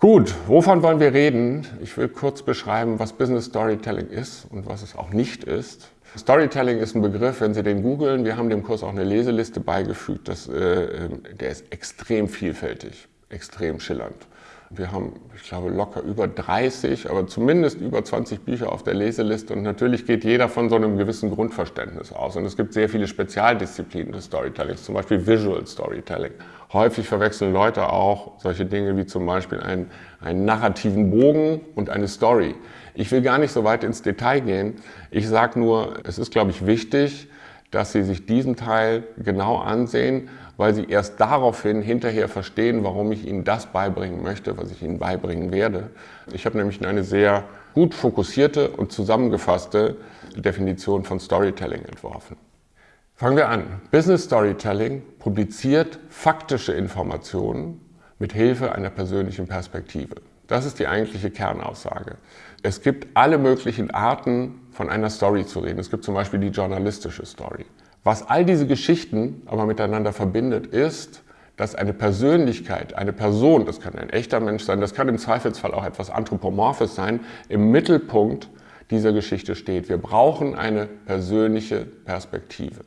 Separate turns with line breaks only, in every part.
Gut, wovon wollen wir reden? Ich will kurz beschreiben, was Business Storytelling ist und was es auch nicht ist. Storytelling ist ein Begriff, wenn Sie den googeln, wir haben dem Kurs auch eine Leseliste beigefügt, das, äh, der ist extrem vielfältig, extrem schillernd. Wir haben, ich glaube, locker über 30, aber zumindest über 20 Bücher auf der Leseliste und natürlich geht jeder von so einem gewissen Grundverständnis aus. Und es gibt sehr viele Spezialdisziplinen des Storytellings, zum Beispiel Visual Storytelling. Häufig verwechseln Leute auch solche Dinge wie zum Beispiel einen, einen narrativen Bogen und eine Story. Ich will gar nicht so weit ins Detail gehen. Ich sage nur, es ist, glaube ich, wichtig, dass Sie sich diesen Teil genau ansehen, weil Sie erst daraufhin hinterher verstehen, warum ich Ihnen das beibringen möchte, was ich Ihnen beibringen werde. Ich habe nämlich eine sehr gut fokussierte und zusammengefasste Definition von Storytelling entworfen. Fangen wir an. Business Storytelling publiziert faktische Informationen mit Hilfe einer persönlichen Perspektive. Das ist die eigentliche Kernaussage. Es gibt alle möglichen Arten, von einer Story zu reden. Es gibt zum Beispiel die journalistische Story. Was all diese Geschichten aber miteinander verbindet, ist, dass eine Persönlichkeit, eine Person, das kann ein echter Mensch sein, das kann im Zweifelsfall auch etwas Anthropomorphes sein, im Mittelpunkt dieser Geschichte steht. Wir brauchen eine persönliche Perspektive.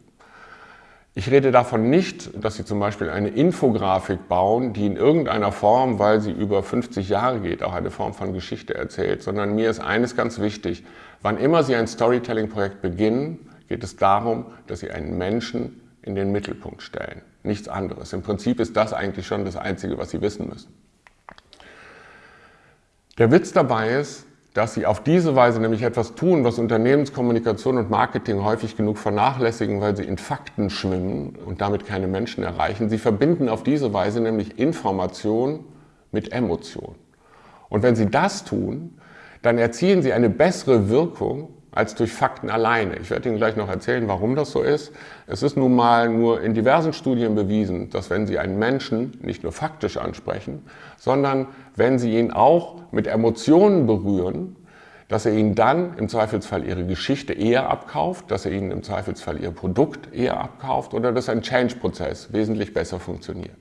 Ich rede davon nicht, dass Sie zum Beispiel eine Infografik bauen, die in irgendeiner Form, weil sie über 50 Jahre geht, auch eine Form von Geschichte erzählt, sondern mir ist eines ganz wichtig. Wann immer Sie ein Storytelling-Projekt beginnen, geht es darum, dass Sie einen Menschen in den Mittelpunkt stellen. Nichts anderes. Im Prinzip ist das eigentlich schon das Einzige, was Sie wissen müssen. Der Witz dabei ist, dass sie auf diese Weise nämlich etwas tun, was Unternehmenskommunikation und Marketing häufig genug vernachlässigen, weil sie in Fakten schwimmen und damit keine Menschen erreichen. Sie verbinden auf diese Weise nämlich Information mit Emotion. Und wenn sie das tun, dann erzielen sie eine bessere Wirkung als durch Fakten alleine. Ich werde Ihnen gleich noch erzählen, warum das so ist. Es ist nun mal nur in diversen Studien bewiesen, dass wenn Sie einen Menschen nicht nur faktisch ansprechen, sondern wenn Sie ihn auch mit Emotionen berühren, dass er Ihnen dann im Zweifelsfall Ihre Geschichte eher abkauft, dass er Ihnen im Zweifelsfall Ihr Produkt eher abkauft oder dass ein Change-Prozess wesentlich besser funktioniert.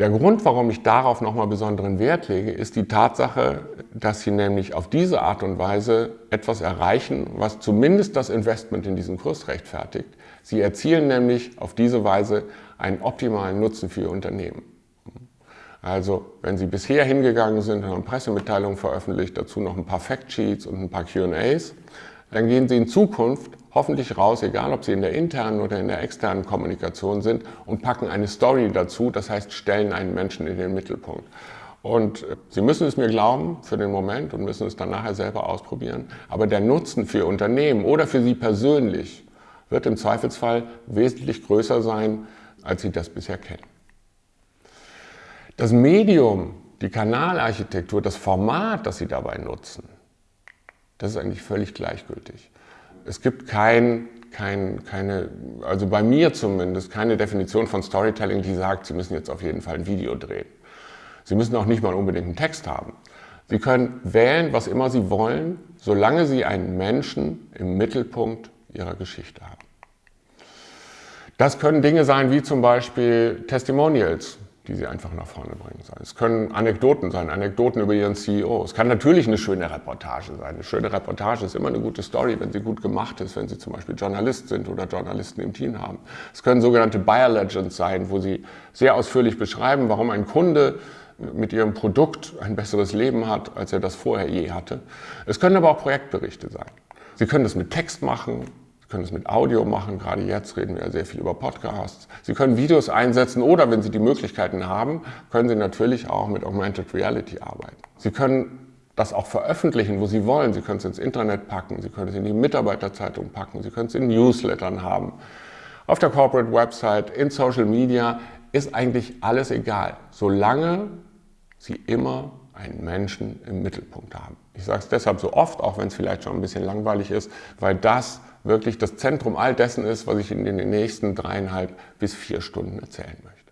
Der Grund, warum ich darauf nochmal besonderen Wert lege, ist die Tatsache, dass Sie nämlich auf diese Art und Weise etwas erreichen, was zumindest das Investment in diesen Kurs rechtfertigt. Sie erzielen nämlich auf diese Weise einen optimalen Nutzen für Ihr Unternehmen. Also, wenn Sie bisher hingegangen sind und haben Pressemitteilungen veröffentlicht, dazu noch ein paar Factsheets und ein paar Q&As, dann gehen Sie in Zukunft hoffentlich raus, egal ob Sie in der internen oder in der externen Kommunikation sind und packen eine Story dazu, das heißt stellen einen Menschen in den Mittelpunkt. Und äh, Sie müssen es mir glauben für den Moment und müssen es dann nachher selber ausprobieren, aber der Nutzen für Ihr Unternehmen oder für Sie persönlich wird im Zweifelsfall wesentlich größer sein, als Sie das bisher kennen. Das Medium, die Kanalarchitektur, das Format, das Sie dabei nutzen, das ist eigentlich völlig gleichgültig. Es gibt kein, kein, keine, also bei mir zumindest, keine Definition von Storytelling, die sagt, Sie müssen jetzt auf jeden Fall ein Video drehen. Sie müssen auch nicht mal unbedingt einen Text haben. Sie können wählen, was immer Sie wollen, solange Sie einen Menschen im Mittelpunkt Ihrer Geschichte haben. Das können Dinge sein wie zum Beispiel Testimonials die sie einfach nach vorne bringen sollen. Es können Anekdoten sein, Anekdoten über ihren CEO. Es kann natürlich eine schöne Reportage sein. Eine schöne Reportage ist immer eine gute Story, wenn sie gut gemacht ist, wenn sie zum Beispiel Journalist sind oder Journalisten im Team haben. Es können sogenannte Buyer Legends sein, wo sie sehr ausführlich beschreiben, warum ein Kunde mit ihrem Produkt ein besseres Leben hat, als er das vorher je hatte. Es können aber auch Projektberichte sein. Sie können das mit Text machen, können es mit Audio machen, gerade jetzt reden wir ja sehr viel über Podcasts. Sie können Videos einsetzen oder wenn Sie die Möglichkeiten haben, können Sie natürlich auch mit Augmented Reality arbeiten. Sie können das auch veröffentlichen, wo Sie wollen. Sie können es ins Internet packen, Sie können es in die Mitarbeiterzeitung packen, Sie können es in Newslettern haben. Auf der Corporate Website, in Social Media ist eigentlich alles egal, solange Sie immer einen Menschen im Mittelpunkt haben. Ich sage es deshalb so oft, auch wenn es vielleicht schon ein bisschen langweilig ist, weil das wirklich das Zentrum all dessen ist, was ich in den nächsten dreieinhalb bis vier Stunden erzählen möchte.